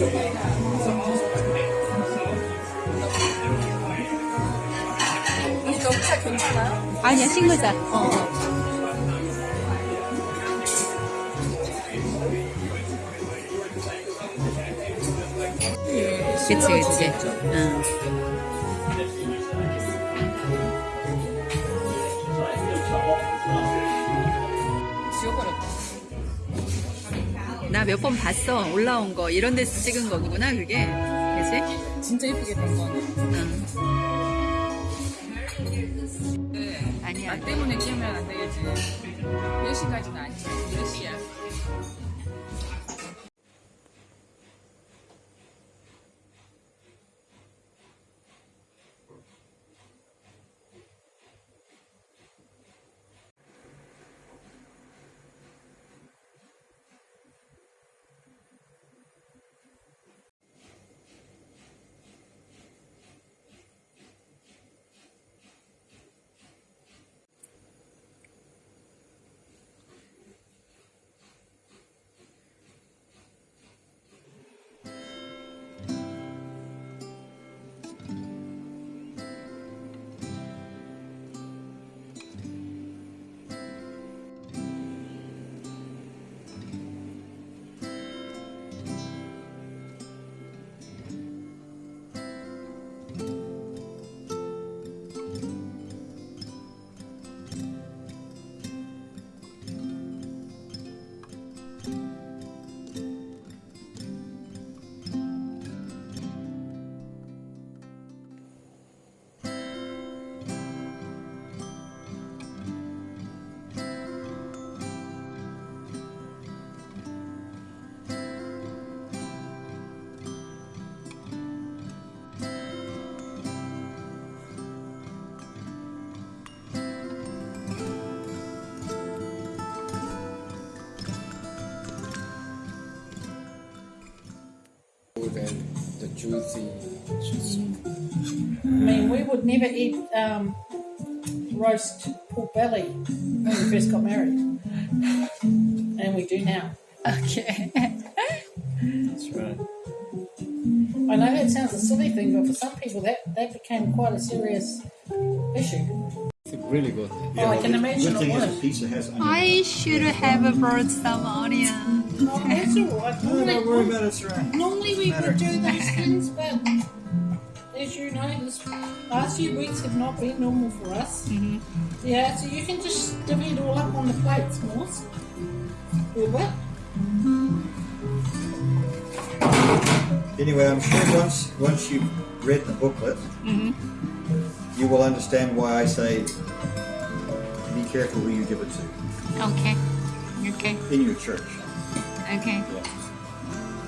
우리 녹차 괜찮아요? 아니야, 싱글자. 어. 그치, 그치. 응. 나 몇 번 봤어. 올라온 거. 이런 데서 찍은 거구나, 그게. 그치? 진짜 예쁘게 된 거네. 응. 네. 아니야. 나 때문에 깨면 안 되겠지. 10시까지는 아니지. 10시야. juicy. juicy. I mean, we would never eat um, roast pork belly when we first got married, and we do now. Okay. That's right. I know that sounds a silly thing, but for some people, that that became quite a serious issue. It's really good. Yeah, oh, I can imagine it was. I should have a some onions. Oh, that's all right. No, don't worry about it, it's all right. normally we would do those things, but as you know, this last few weeks have not been normal for us. Mhm. Yeah, so you can just divvy it all up on the plates, Morse. Wilbur. Anyway, I'm sure once once you've read the booklet, Mhm. you will understand why I say be careful who you give it to Okay. Okay. in your church. Okay.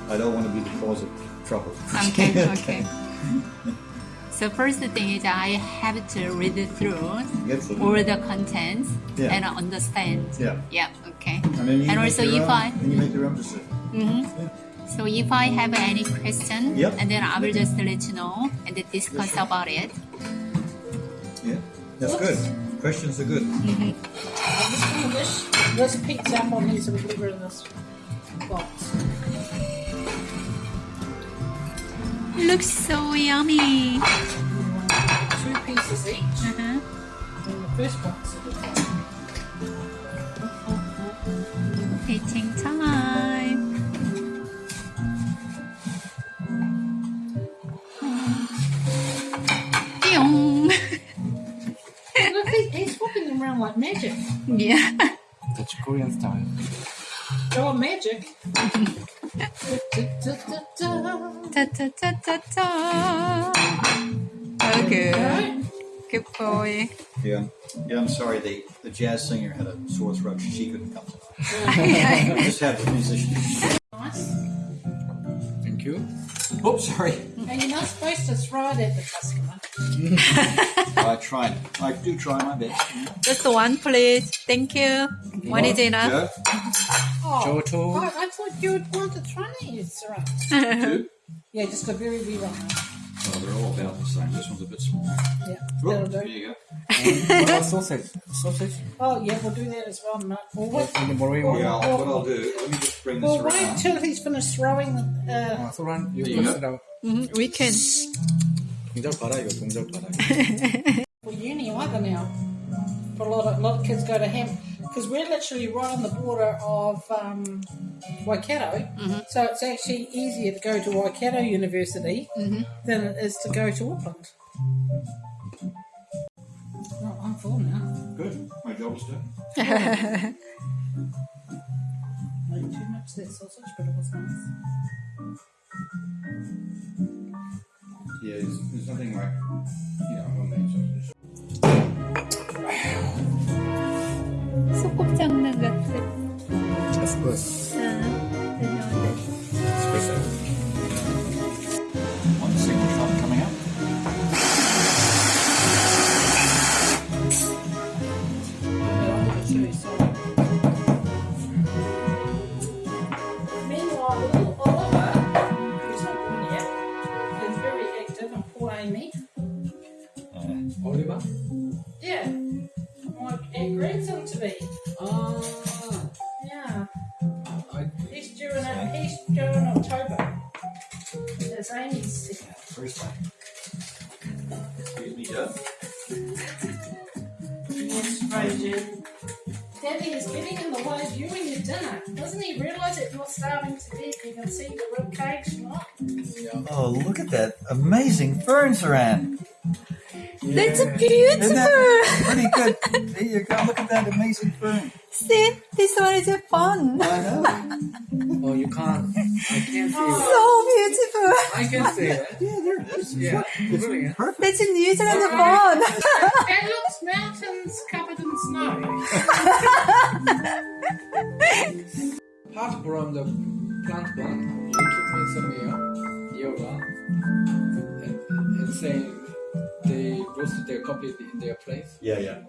I don't want to be the cause of trouble. Okay. Okay. So first thing is I have to read it through Get the- all the contents Yeah. and understand. Yeah. Yeah. Okay. And then you And also if own, I- then you make your own decision. hmm So if I have any question, Yep. and then I will just let you know and then discuss about it. Yeah, that's good. Questions are good. hmm I'm just gonna this this pizza up on here so we leave it in this box. Looks so yummy. Two pieces each Uh-huh. in the first box. Eating time. He's walking around like magic. Yeah. That's Korean style. Oh, magic. Ta ta ta ta ta. Oh, good. Right? Good boy. Yeah. Yeah, I'm sorry. The, the jazz singer had a sore throat. She couldn't come tonight. I just have the musician. Nice. Thank you. Oh, sorry. And you're not supposed to throw it at the customer. I try. I do try my best. Just one, please. Thank you. One is enough. Joe? Oh, Giotto. I, I thought you would want to try it, Sarah. Two? Yeah, just a very wee one. Oh, they're all about the same. This one's a bit small. Yeah, Oh, that'll there do. you go. what about sausage? Sausage? Oh, yeah, we'll do that as well. No. Well, wait, In the Marine one? Yeah, I'll, what I'll do, let me just bring this well, wait around. till he's finished throwing the. Uh, 아, 소란, you There you close go. it out. Mhm, we can. 동작 봐라, 이거 동작 봐라. for uni either now. For a lot of a lot of kids go to Ham because we're literally right on the border of um, Waikato, so it's actually easier to go to Waikato University than it is to go to Auckland. Oh, I'm full now. Good. My job is done. Maybe too much that sausage, but it was nice. Yeah, there's, there's nothing like, you know, homemade sausage. And poor Amy. Oliver? Yeah, my aunt grandson to be. Ah, Yeah, I, he's due in he's due in October. It's Amy's. First time. Excuse me, Joe. Yes, Rosie. Daddy is getting in the way of you and your dinner. Doesn't he realise that you're starving to death? You can see the rib cage, not? Oh, look at that amazing fern, Saran. That's Isn't beautiful. that pretty good? There you go. Look at that amazing fern. See, this one is fun. I know. oh, you can't. I can't see it. So beautiful. I can see it. Yeah, there it is. Yeah, It's brilliant. perfect. That's a New Zealand fun. It looks Apart from the plant one, you took me somewhere, yoga, and, and saying they roasted their coffee in their place. Yeah, yeah.